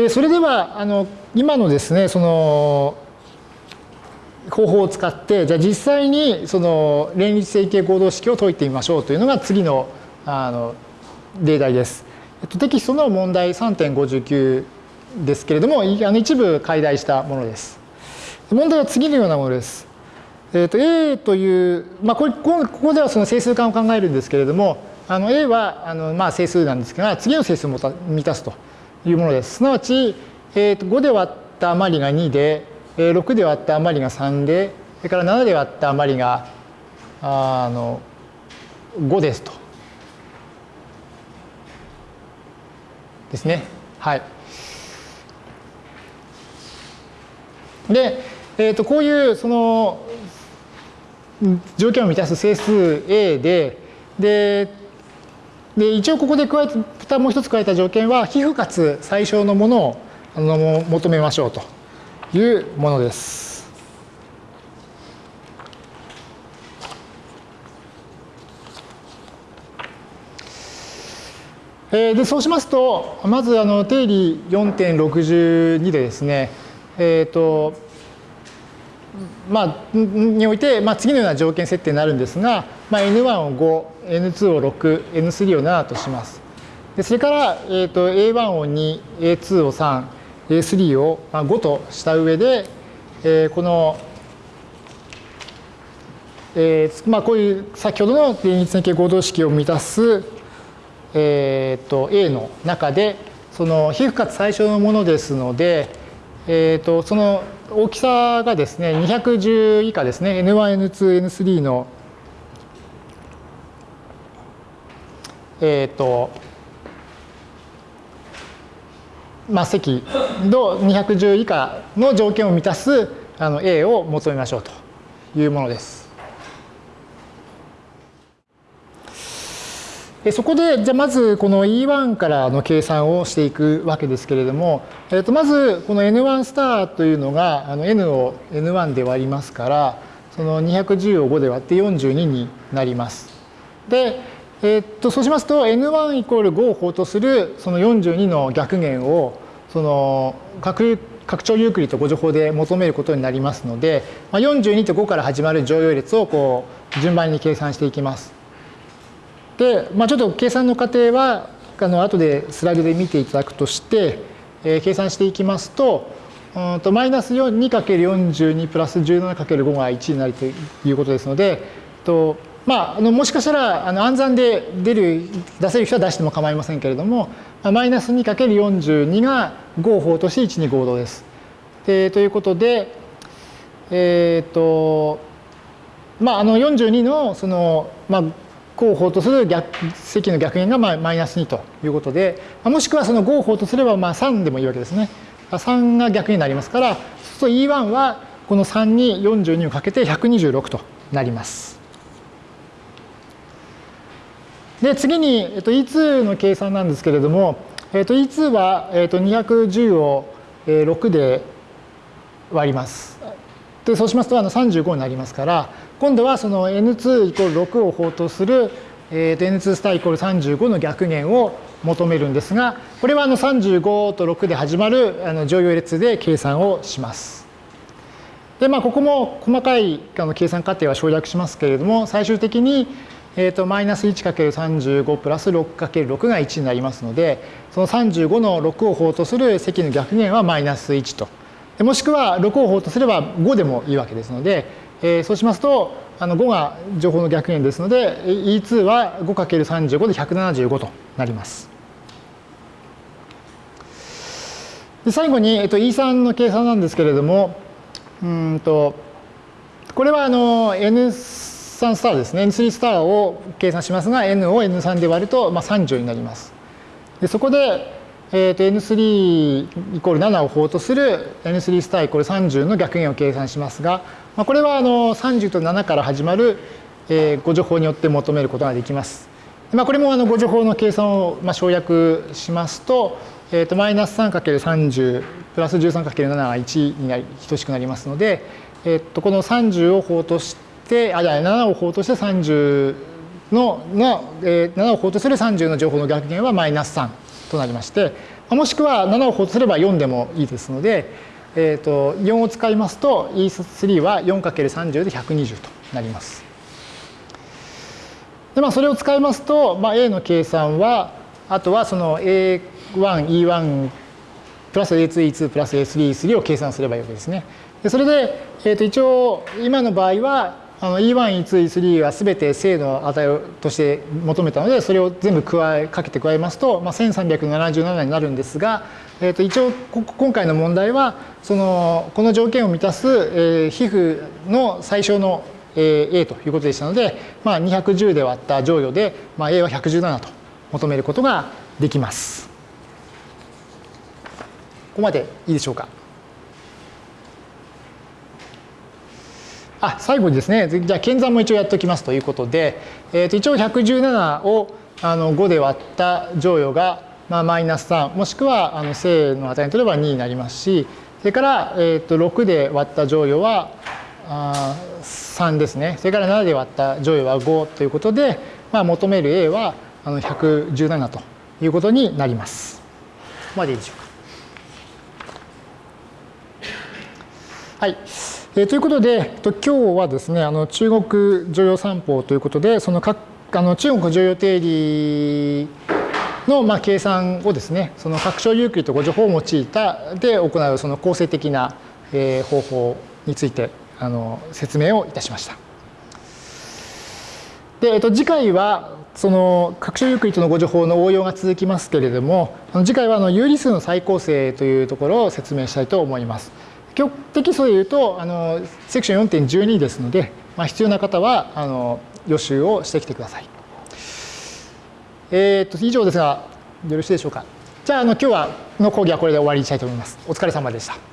でそれではあの今のですねその方法を使ってじゃあ実際にその連立整形合同式を解いてみましょうというのが次のあの例題です。えっとテキストの問題3.59ですけれどもあの一部解題したものです。問題は次のようなものです。えー、と A という、まあ、これここではその整数間を考えるんですけれどもあの A はあのまあ整数なんですが次の整数を満たすというものです。すなわち、えー、と5で割った余りが2で6で割った余りが3でそれから7で割った余りがあの5ですと。ですね。はい。で、えー、とこういうその条件を満たす整数 A ででで一応ここで加えたもう一つ加えた条件は皮膚かつ最小のものをあの求めましょうというものです。えでそうしますとまずあの定理4.62でですねえっ、ー、とまあ、において、まあ、次のような条件設定になるんですが、まあ、N1 を5、N2 を6、N3 を7とします。でそれから、えーと、A1 を2、A2 を3、A3 を5とした上で、えー、この、えーまあ、こういう先ほどの連立線形合同式を満たす、えーと、A の中でその皮膚かつ最小のものですので、えーとその大きさがですね210以下ですね N1、N2、N3 のえっ、ー、とまあ積の210以下の条件を満たすあの A を求めましょうというものです。そこで、じゃあまずこの E1 からの計算をしていくわけですけれども、えー、とまずこの N1 スターというのがあの N を N1 で割りますから、その210を5で割って42になります。で、えー、とそうしますと N1 イコール5を法とするその42の逆減をその拡拡張ユークリッド5乗法で求めることになりますので、まあ、42と5から始まる乗用列をこう順番に計算していきます。で、まあ、ちょっと計算の過程はあの後でスライドで見ていただくとして、えー、計算していきますとうんとマイナス 2×42 プラス 17×5 が1になるということですので、とまあ、あのもしかしたらあの暗算で出る出せる人は出しても構いませんけれどもマイナス 2×42 が合法として1に合同です。でということで、えっ、ー、とまあ、あの42のその、まあ、合法とする逆積の逆減がまあマイナス2ということで、もしくはその合法とすればまあ3でもいいわけですね。3が逆になりますから、そうすると E1 はこの3に42をかけて126となります。で、次に、えっと、E2 の計算なんですけれども、えっと、E2 は、えっと、210を6で割ります。で、そうしますとあの35になりますから、今度はその n2 イコール6を法とする、えー、n2 スターイコール35の逆減を求めるんですが、これはあの35と6で始まるあの乗用列で計算をします。で、まあ、ここも細かいあの計算過程は省略しますけれども、最終的に、えーと、マイナス 1×35 プラス 6×6 が1になりますので、その35の6を法とする積の逆減はマイナス1と。もしくは6を法とすれば5でもいいわけですので、えー、そうしますとあの5が情報の逆減ですので E2 は 5×35 で175となります。で最後に、えっと、E3 の計算なんですけれどもうんとこれはあの N3 スターですね N3 スターを計算しますが N を N3 で割ると、まあ、30になります。でそこで、えー、と N3 イコール7を法とする N3 スターイコール30の逆減を計算しますがまあ、これはあの30と7から始まる、えー、誤助法によって求めることができます。まあ、これもあの誤助法の計算をまあ省略しますと、えー、とマイナス 3×30 プラス 13×7 が1になり等しくなりますので、えー、とこの30を法としてあじゃあ7を法として30のの、えー、7を法とする30の情報の逆減はマイナス3となりましてもしくは7を法とすれば4でもいいですので、えー、と4を使いますと E3 は 4×30 で120となります。でまあ、それを使いますと、まあ、A の計算はあとはその A1、E1 プラス A2、E2 プラス A3、E3 を計算すればいいわけですね。でそれで、えー、と一応今の場合はあの E1、E2、E3 は全て正の値として求めたので、それを全部加えかけて加えますと、まあ、1377になるんですが、えー、と一応今回の問題はそのこの条件を満たす、えー、皮膚の最小の A ということでしたので、まあ、210で割った乗与で、まあ、A は117と求めることができます。ここまでいいでしょうか？あ最後にですね、じゃあ、検算も一応やっておきますということで、えー、と一応117をあの5で割った乗与が、まあ、マイナス3、もしくはあの正の値に取れば2になりますし、それから、えー、と6で割った乗与はあ3ですね。それから7で割った乗与は5ということで、まあ、求める A はあの117ということになります。ここまでいいでしょうか。はい。えー、ということで、と今日はですね、あの中国常用三法ということで、その各あの中国剰余定理のまあ計算をですね、その拡張ユークリッド互除法を用いたで行うその構成的な、えー、方法についてあの説明をいたしました。で、えっと、次回はその拡張ユークリッドの互除法の応用が続きますけれども、次回はあの有理数の再構成というところを説明したいと思います。テキストで言うとあのセクション4.12ですので、まあ、必要な方はあの予習をしてきてください。えー、っと以上ですがよろしいでしょうか。じゃああの今日はの講義はこれで終わりにしたいと思います。お疲れ様でした。